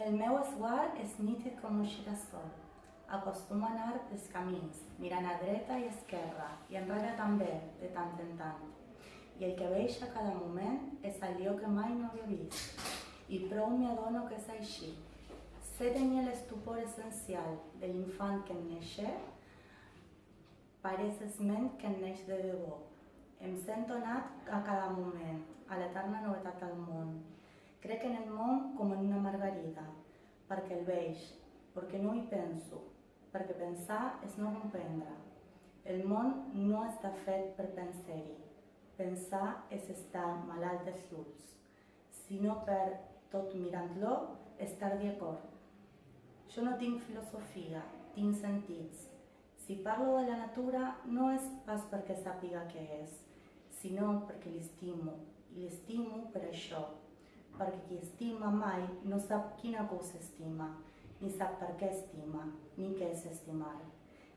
El meu esguard és nítid com un girassol. Acostumo a anar pels camins, mirant a dreta i esquerra, i enrere també, de tant en tant. I el que veig a cada moment és allò que mai no havia vist. I prou m'hi adono que és així. Sé tenir l'estupor essencial de l'infant que en néixer, pareix esment que en neix de debò. Em sento nat a cada moment, a l'eterna novetat del món. Crec en el món com en una margarida, perquè el veig, perquè no hi penso, perquè pensar és no comprendre. El món no està fet per pensar-hi. Pensar és estar malalt dels ulls, sinó per, tot mirant-lo, estar d'acord. Jo no tinc filosofia, tinc sentits. Si parlo de la natura no és pas perquè sàpiga què és, sinó perquè l'estimo, i l'estimo per això, perquè qui estima mai no sap quina cosa estima, ni sap per què estima, ni què és estimar.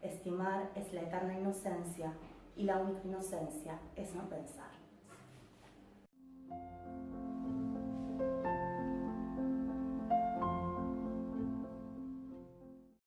Estimar és l'eterna innocència i la única innocència és no pensar.